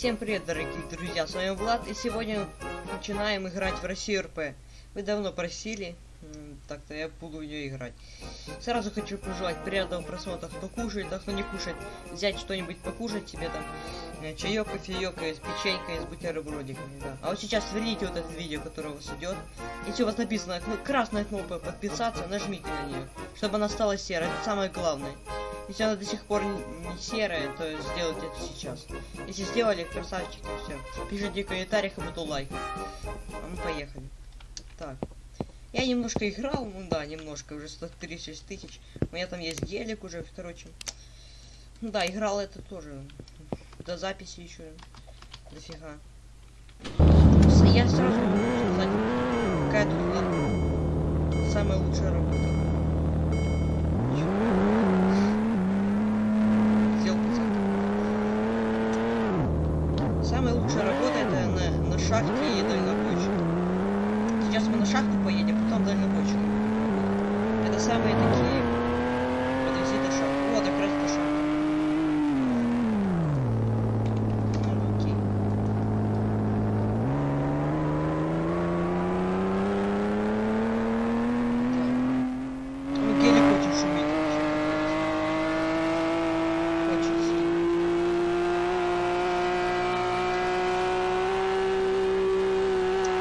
Всем привет, дорогие друзья, с вами Влад, и сегодня начинаем играть в Россию РП. Вы давно просили, так-то я буду в нее играть. Сразу хочу пожелать приятного просмотра, кто кушает, а кто не кушает, взять что-нибудь покушать себе там, э, чаек, кофеек, с печенькой, с бутербродиками, да. А вот сейчас сверните вот это видео, которое у вас идет. Если у вас написано красная кнопка подписаться, нажмите на нее, чтобы она стала серой, это самое главное. Если она до сих пор не серая, то сделайте это сейчас. Если сделали, красавчики, все. Пишите в комментариях, и буду лайк. А мы поехали. Так. Я немножко играл, ну да, немножко, уже 136 тысяч. У меня там есть гелик уже, короче. Ну да, играл это тоже. До записи еще. Дофига. Я сразу могу сказать, какая тут самая лучшая работа. Самая лучшая работа это на, на шахте и дальнобойщик. Сейчас мы на шахту поедем, потом дальнобойщик. Это самые такие... Подвези до шахты. Вот, как раз до шахты. Ну, окей. Так. Ну, гелик очень шумит вообще. Очень сильно.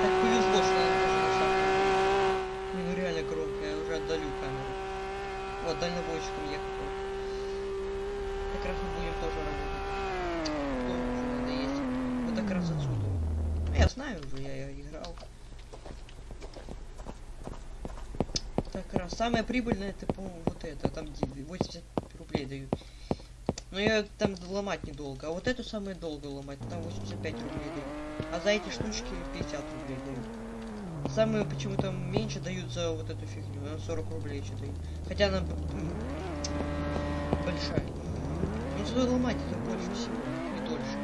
Так повезло, что я нахожусь на шахте. Блин, ну реально громко, я уже отдалю камеру. Вот, дальнобойщиком ехать. вот. Как раз мы будем тоже работать. Тоже уже надо есть. Вот как раз отсюда. Ну, я знаю уже, я, я играл. Так раз. Самое прибыльное это, по-моему, вот это. Там где 80 рублей дают. Но ее там ломать недолго. А вот эту самое долго ломать. Там 85 рублей дают. А за эти штучки 50 рублей дают. Самые почему-то меньше дают за вот эту фигню. Она 40 рублей что дают. Хотя она большая. Ну зато ломать это больше всего. И дольше.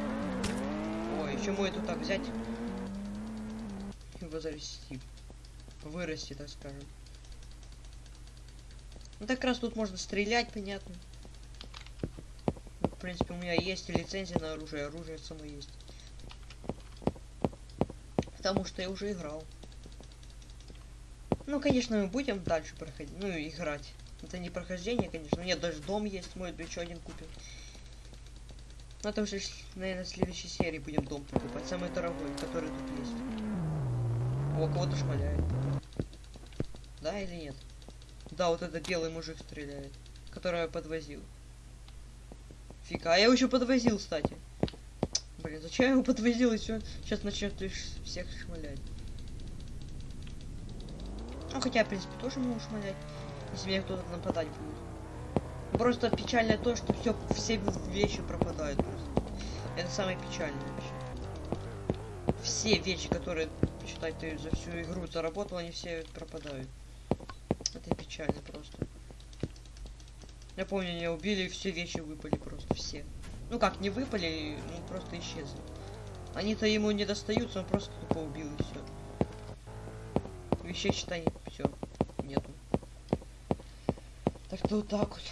Ой, еще мы эту так взять. И возрасти. Вырасти, так скажем. Ну так раз тут можно стрелять, понятно. В принципе, у меня есть лицензия на оружие, оружие само есть. Потому что я уже играл. Ну, конечно, мы будем дальше проходить, ну, играть. Это не прохождение, конечно. У меня даже дом есть, мой еще один купим. Ну, это уже, наверное, в следующей серии будем дом покупать. Самый дорогой, который тут есть. О, кого-то шмаляет. Да или нет? Да, вот этот белый мужик стреляет, который я подвозил. Фига, а я его еще подвозил, кстати. Блин, зачем я его подвозил и все? Сейчас начнет всех шмалять. Ну, хотя, в принципе, тоже могу шмалять, если мне кто-то нападать будет. Просто печальное то, что все, все вещи пропадают просто. Это самое печальное вообще. Все вещи, которые, считай, ты за всю игру заработал, они все пропадают. Печально просто. Я помню, меня убили, и все вещи выпали просто, все. Ну как, не выпали, ну просто исчезли. Они-то ему не достаются, он просто тупо убил и все. Вещей, считай, все, нету. Так что вот так вот.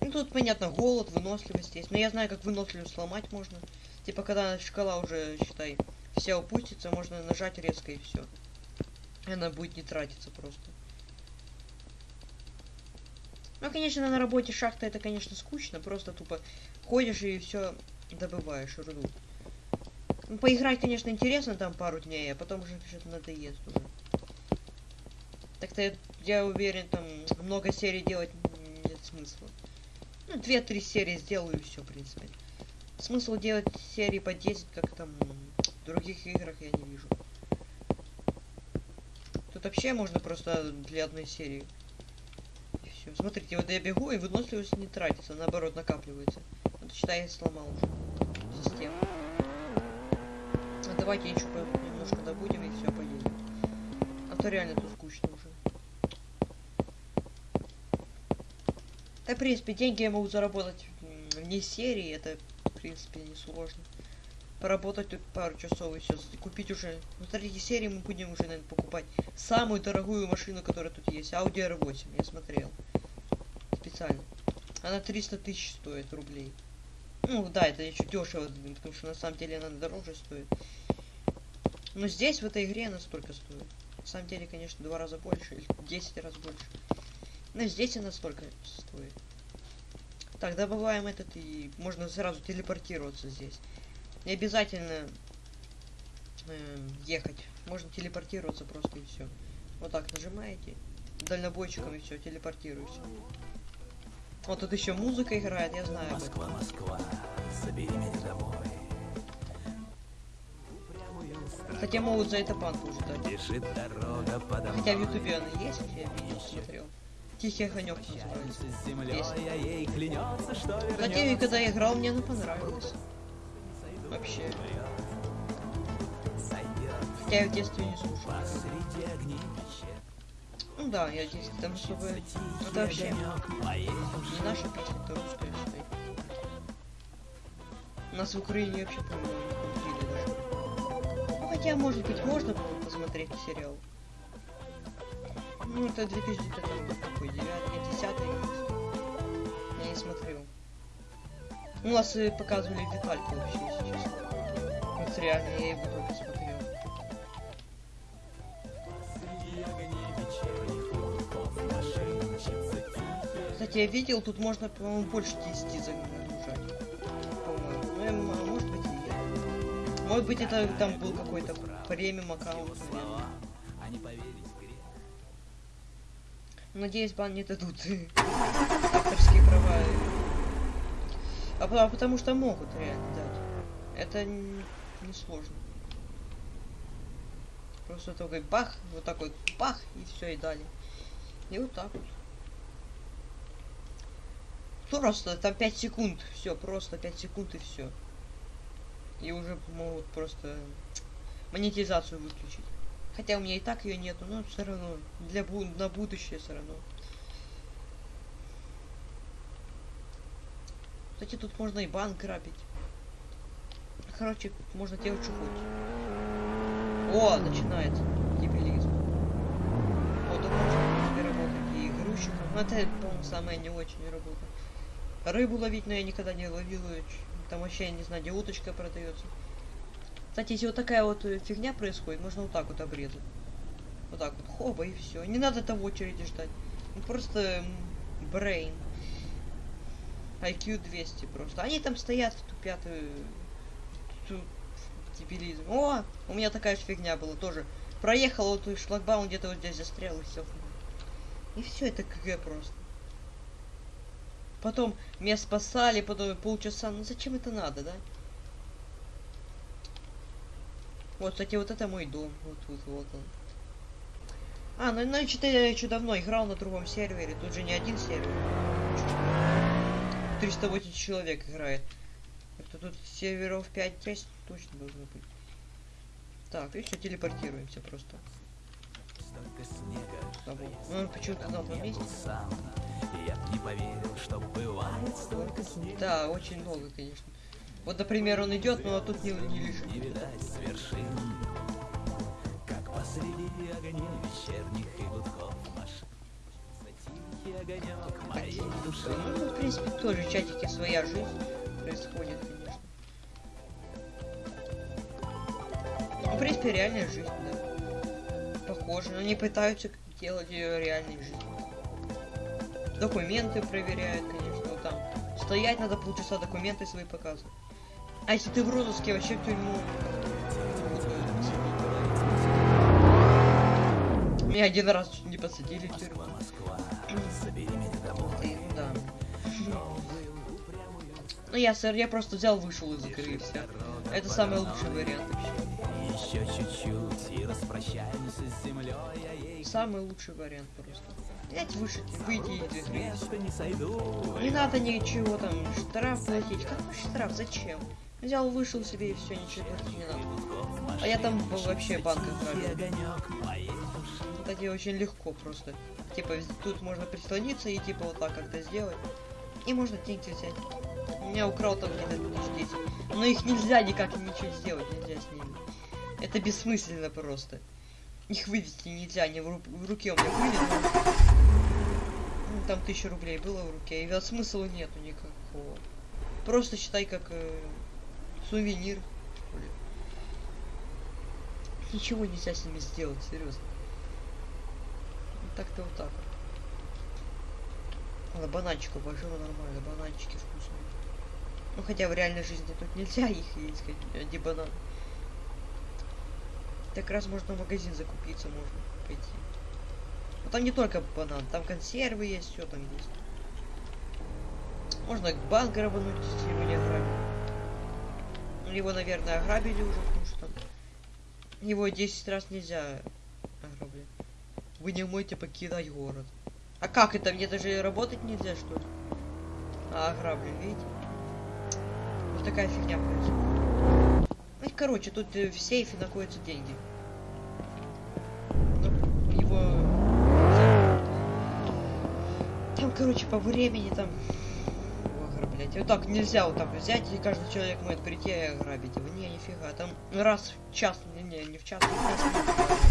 Ну тут, понятно, голод, выносливость есть. Но я знаю, как выносливость сломать можно. Типа, когда шкала уже, считай, вся упустится, можно нажать резко и все. Она будет не тратиться просто. Ну, конечно, на работе шахта это, конечно, скучно. Просто тупо ходишь и все добываешь руду. Ну, поиграть, конечно, интересно там пару дней, а потом уже что-то надоест уже. Так-то я, уверен, там много серий делать нет смысла. Ну, две-три серии сделаю и все, в принципе. Смысл делать серии по 10, как там в других играх, я не вижу. Тут вообще можно просто для одной серии. И все. Смотрите, вот я бегу, и выносливость не тратится, наоборот, накапливается. Вот считай, я сломал уже систему. А давайте еще немножко добудем и все, поедем. А то реально тут скучно уже. Да, в принципе, деньги я могу заработать вне серии, это, в принципе, не сложно. Поработать тут пару часов и все, купить уже. Ну, смотрите, серии мы будем уже, наверное, покупать самую дорогую машину, которая тут есть. Audi R8, я смотрел. Специально. Она 300 тысяч стоит рублей. Ну да, это еще дешево, потому что на самом деле она дороже стоит. Но здесь, в этой игре, она столько стоит. На самом деле, конечно, два раза больше, или 10 раз больше. Но здесь она столько стоит. Так, добываем этот и можно сразу телепортироваться здесь. Не обязательно э, ехать. Можно телепортироваться просто и все. Вот так нажимаете. Дальнобойщиком и все, телепортируешься. Вот тут еще музыка играет, я знаю. Москва, Москва, забери меня домой. Хотя могут за это банку уже дать. Бежит дорога подо Хотя в ютубе она есть, я видео смотрел. Тихий огонек называется. Есть. клянется, что Кстати, когда я играл, мне она понравилась. Вообще. Хотя я в детстве не слушал. Ну да, я здесь там особо... Это вообще не наша песня, это русская стоит. Нас в Украине вообще, по-моему, не. Ну, хотя, может быть, можно было посмотреть сериал. Ну, это 2000 это там был какой, 9 нет, 10 Я не смотрел. У нас и показывали детальку вообще, если честно. Вот реально, я его только смотрел. Кстати, я видел, тут можно, по-моему, больше 10 загружать. По-моему. Ну, а может быть, и нет. Может быть, это там был какой-то премиум аккаунт. слова, а не поверить грех. Надеюсь, бан не дадут. Авторские права. А, а потому что могут реально дать. Это н- не сложно. Просто только бах, вот такой бах, и все, и дали. И вот так вот. Просто там 5 секунд, все, просто 5 секунд и все. И уже могут просто монетизацию выключить. Хотя у меня и так ее нету, но все равно для бу на будущее все равно. Кстати, тут можно и банк грабить. Короче, можно делать что хочешь. О, начинается дебилизм. Вот можно в принципе, работать и грузчиком. Но это, по-моему, самая не очень работа. Рыбу ловить, но я никогда не ловил ее. Там вообще, я не знаю, где уточка продается. Кстати, если вот такая вот э, фигня происходит, можно вот так вот обрезать. Вот так вот, хоба, и все. Не надо в очереди ждать. Ну, просто brain. IQ 200 просто. Они там стоят, тупят. э, ту- Дебилизм. О, у меня такая же фигня была тоже. Проехал вот шлагбаум где-то вот здесь застрял и все. И все, это КГ просто. Потом меня спасали, потом полчаса. Ну зачем это надо, да? Вот, кстати, вот это мой дом. Вот, вот, вот он. А, ну, ну что-то я еще давно играл на другом сервере. Тут же не один сервер. 380 человек играет. Это тут серверов 5-6 точно должно быть. Так, и все, телепортируемся просто. Он почему-то был сам, я не поверил, что бывает столько снега. Да, очень много, конечно. Вот, например, он идет, но тут не, не лежит. Не видать с вершин, как посреди огней вечерних и гудков машин. Огонек души. Ну, в принципе, тоже в чатике своя жизнь происходит, конечно. Ну, в принципе, реальная жизнь, да. Похоже, но они пытаются делать ее реальной жизнью. Документы проверяют, конечно, вот там. Стоять надо полчаса, документы свои показывать. А если ты в розыске, вообще в тюрьму. Меня один раз чуть не посадили в тюрьму. Москва, да. Ну я, сэр, я просто взял, вышел из игры и все. Это самый лучший вариант вообще. Еще чуть-чуть и распрощаемся с землей, я ей Самый лучший вариант просто. Взять, вышить, выйти и не сойду. Не надо ничего там, штраф платить. Какой штраф? Зачем? Взял, вышел себе и все, ничего платить не надо. А я там был вообще банк Тихий грабил. огонек моей души. Кстати, очень легко просто. Типа, тут можно прислониться и типа вот так как-то сделать. И можно деньги взять. Меня украл там где-то тысяч 10. Но их нельзя никак ничего сделать, нельзя с ними. Это бессмысленно просто. Их вывести нельзя, они в, ру- в руке у меня были, но... Ну, там тысяча рублей было в руке, и вот смысла нету никакого. Просто считай как э, сувенир. ли. Ничего нельзя с ними сделать, серьезно. Так-то вот так вот. Ладно, бананчиков большого нормально, бананчики вкусные. Ну хотя в реальной жизни тут нельзя их есть, где банан. Так раз можно в магазин закупиться, можно пойти. Но там не только банан, там консервы есть, все там есть. Можно банк грабануть, если его не ограбили. Его, наверное, ограбили уже, потому что его 10 раз нельзя ограблять. Вы не можете покидать город. А как это? Мне даже работать нельзя, что ли? А, ограблен, видите? Вот такая фигня происходит. Ну, короче, тут э, в сейфе находятся деньги. Ну, его... Там, короче, по времени там... ограблять. Вот так нельзя вот так взять, и каждый человек может прийти и ограбить его. Не, нифига. Там раз в час... Не, не, в час можно.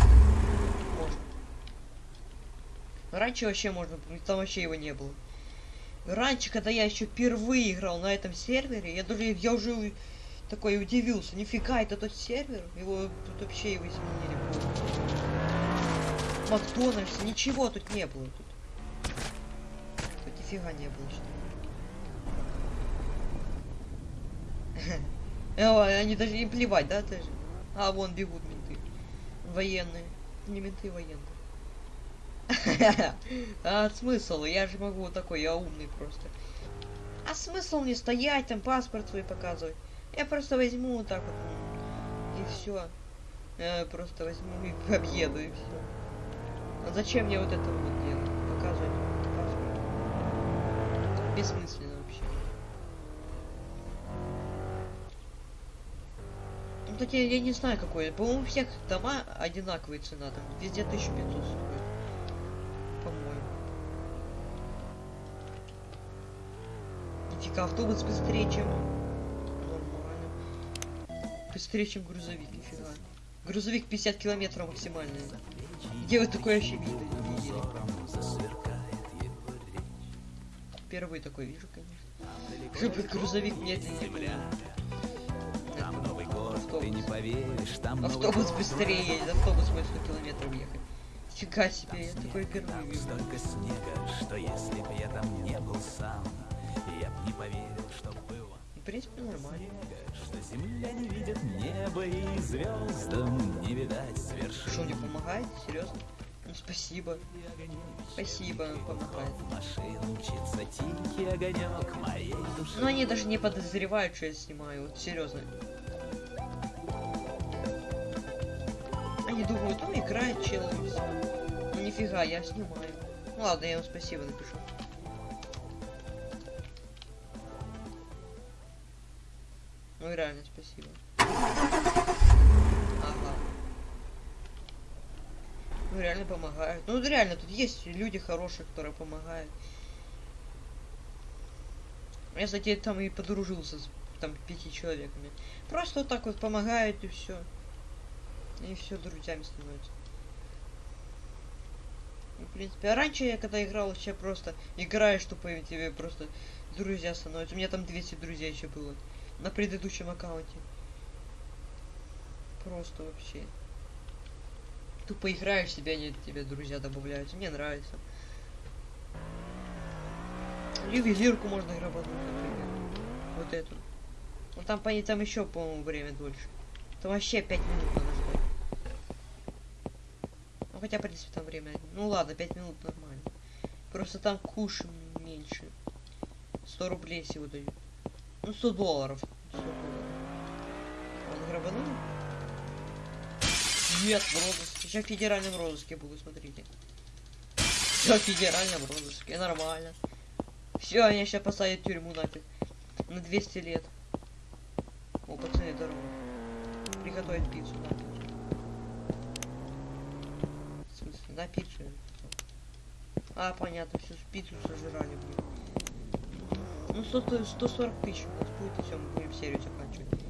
Раньше вообще можно, там вообще его не было. Раньше, когда я еще впервые играл на этом сервере, я даже я уже такой удивился. Нифига, это тот сервер? Его тут вообще его изменили. Макдональдс, ничего тут не было тут. Тут нифига не было, что. Ой, они даже не плевать, да, даже? А, вон бегут менты. Военные. Не менты, военные. А смысл? Я же могу вот такой, я умный просто. А смысл мне стоять, там паспорт свой показывать? Я просто возьму вот так вот. И все. Я просто возьму и объеду, и все. А зачем мне вот это вот делать? Показывать паспорт. Бессмысленно вообще. Ну, кстати, я не знаю какой. По-моему, у всех дома одинаковые цена. Там везде 1500 стоит. По-моему. Нифига, автобус быстрее, чем... Быстрее, чем грузовик, нифига. Грузовик 50 километров максимальный. Где вы такое вообще видели? Первый такой вижу, конечно. Чтобы грузовик медленнее. Там Новый год, ты не поверишь, там Автобус быстрее едет, автобус может 100 километров ехать. Фига себе, я такой впервые Там вижу. столько снега, что если б я там не был сам, я б не поверил, что было принципе, нормально. что земля не видит небо и звездам не видать свершин. Что, мне помогает? Серьезно? Ну, спасибо. Спасибо, помогает. Машин мчится тихий огонек моей души. Но они даже не подозревают, что я снимаю, вот серьезно. Они думают, ну играет чел и всё. Ну нифига, я снимаю. Ну ладно, я ему спасибо напишу. Ну реально спасибо. Ага. Ну реально помогают. Ну реально, тут есть люди хорошие, которые помогают. Я, кстати, там и подружился с там пяти человеками. Просто вот так вот помогают и все. И все друзьями становятся. И, в принципе, а раньше я когда играл, вообще просто играешь и тебе просто друзья становятся. У меня там 200 друзей еще было. На предыдущем аккаунте. Просто вообще. Тупо играешь себе, они тебе друзья добавляются. Мне нравится. Ювелирку можно грабануть, например. Вот эту. Ну там, по там еще, по-моему, время дольше. Там вообще 5 минут надо ждать. Ну хотя, в принципе, там время. Ну ладно, 5 минут нормально. Просто там куш меньше. 100 рублей всего дают. Ну, 100 долларов. 100 долларов. Он грабанул? Нет, в розыске. Сейчас в федеральном розыске буду, смотрите. Все в федеральном розыске, нормально. Все, они сейчас посадят в тюрьму нафиг. На 200 лет. О, пацаны, здорово. Приготовить пиццу, да. В смысле, да, пиццу? А, понятно, всю пиццу сожрали, блин. Ну, 100, 140 тысяч у нас будет, и все, мы будем серию заканчивать.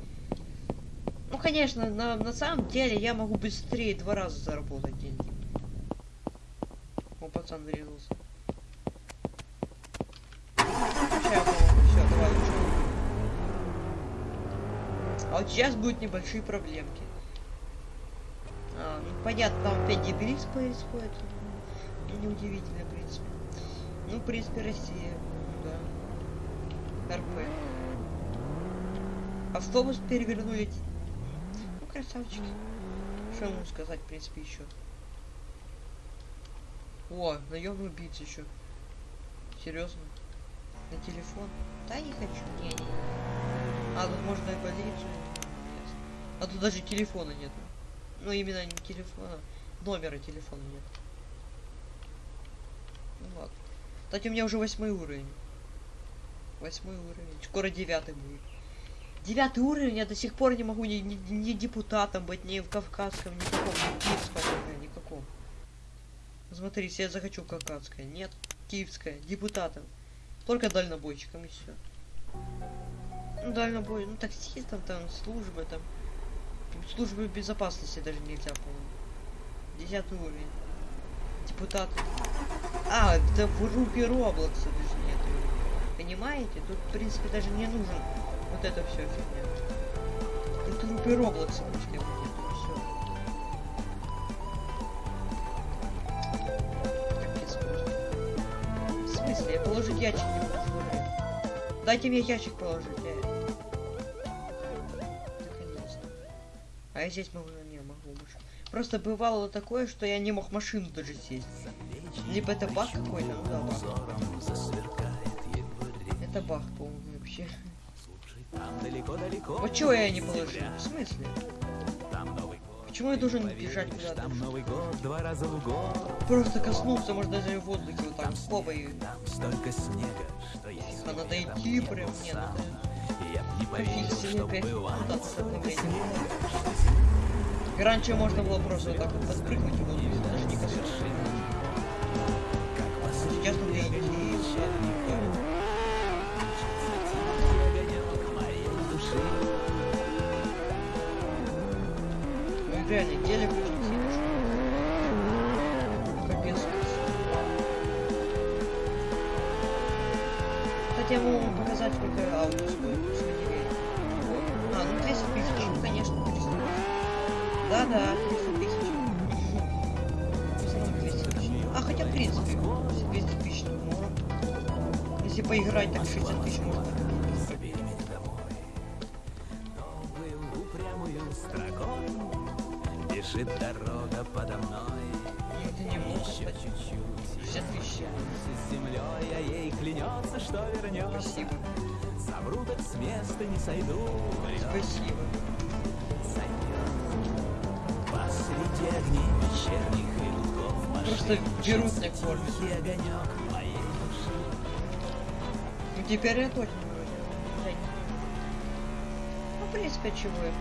Ну, конечно, на, на самом деле я могу быстрее два раза заработать деньги. О, пацан врезался. А вот сейчас будут небольшие проблемки. А, ну понятно, там опять дебилиз происходит. Неудивительно, в принципе. Ну, в принципе, Россия. РП. Автобус перевернули. Ну, красавчики. Что ему сказать, в принципе, еще? О, наемный убийца еще. Серьезно? На телефон? Да не хочу. Не, не, не. А, тут можно и полицию. А тут даже телефона нет. Ну именно не телефона. Номера телефона нет. Ну ладно. Кстати, у меня уже восьмой уровень. Восьмой уровень. Скоро девятый будет. Девятый уровень, я до сих пор не могу ни, ни, ни депутатом быть, ни в Кавказском, ни в каком, ни в Киевском, ОК, никаком. Смотри, если я захочу Кавказское, нет, Киевское, депутатом. Только дальнобойщиком и все. Ну, дальнобой, ну, таксистом, там, службы, там. Службы безопасности даже нельзя, по-моему. Десятый уровень. Депутат. А, это в руки Роблокса нет. Понимаете? Тут, в принципе, даже не нужен вот это все фигня. Тут в руки Роблокса просто его нету, все. В смысле? Я положить ящик не могу. Дайте мне ящик положить. Я... Наконец-то. А я здесь могу, не могу больше. Просто бывало такое, что я не мог машину даже сесть. Либо это баг какой-то, ну да, баг. Это баг, по-моему, вообще. Там далеко-далеко. Вот чего я не положил? В смысле? Там Новый год. Почему я должен бежать куда-то? Там Новый год два раза в год. Просто коснуться, можно даже в воздухе вот так, хоба и... Там столько снега, что А надо там прям, еду не, сам. надо... Я не поверил, что бывает столько снега. И раньше можно было просто вот так вот подпрыгнуть в воздухе, даже не коснуться. Ну очень сильно шумит. Капец. Кстати, я могу показать, сколько аудио стоит, вы не. А, ну 200 тысяч, ну конечно, 300 тысяч. Да-да, 300 тысяч. Всё равно 200 тысяч. А, хотя, в принципе, если 200 тысяч, можно. Если поиграть, так 60 тысяч можно. Землей, а ей клянется, что вернется Спасибо. Совру, так с места не сойду Спасибо. Сойдет Посреди огней вечерних и Просто машин берут тихий огонек моей души Ну теперь я точно вроде. Ну, в принципе, чего я?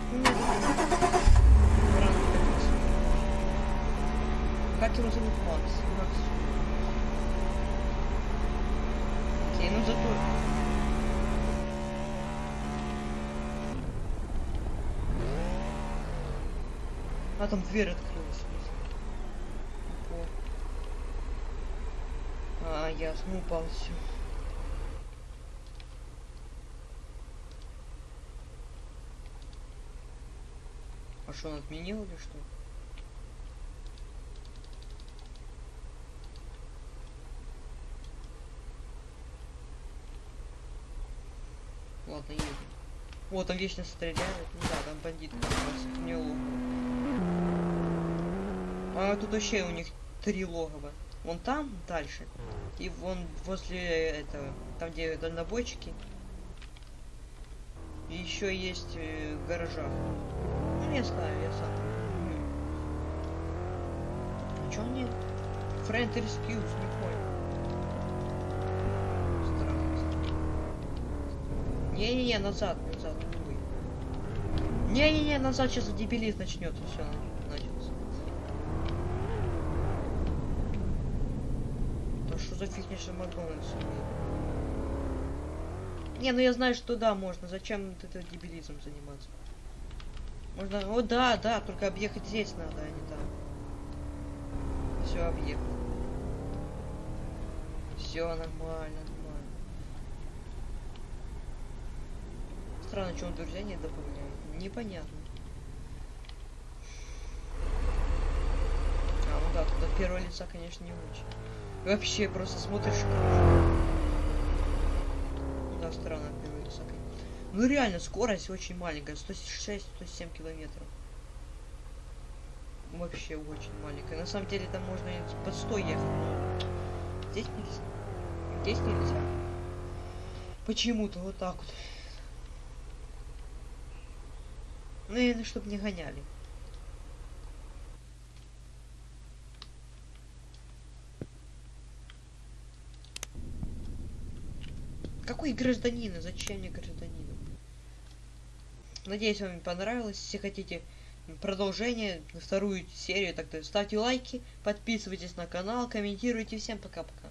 Как его зовут Макс? Макс. Зато... А, там дверь открылась. А, ясно, упал все. А что, он отменил или что? Ладно, едем. О, там вечно стреляют. Ну да, там бандит. Это не логово. А тут вообще у них три логова. Вон там дальше. И вон возле этого, там где дальнобойчики. И еще есть э, в гаражах. Ну, я знаю, я сам. А чё нет? Friend Rescue, не понял. Не-не-не, назад, назад, увы. Не-не-не, назад сейчас дебилиз начнется, все. Да что за фигня, что Макдональдс? Не, ну я знаю, что да, можно. Зачем вот это дебилизмом заниматься? Можно... О, да, да, только объехать здесь надо, а не там. Все, объехал. Все нормально, нормально. Странно, друзья не добавляет. непонятно. А, ну да, тут от первого лица, конечно, не очень. Вообще просто смотришь. и кружишь. Да, странно от первого лица. Ну реально, скорость очень маленькая, 106-107 километров. Вообще очень маленькая. На самом деле там можно и под 100 ехать, но здесь нельзя. Здесь нельзя. Почему-то вот так вот. Наверное, чтобы не гоняли. Какой гражданин? И Зачем мне гражданин? Надеюсь, вам понравилось. Если хотите продолжение, вторую серию, так то ставьте лайки, подписывайтесь на канал, комментируйте. Всем пока-пока.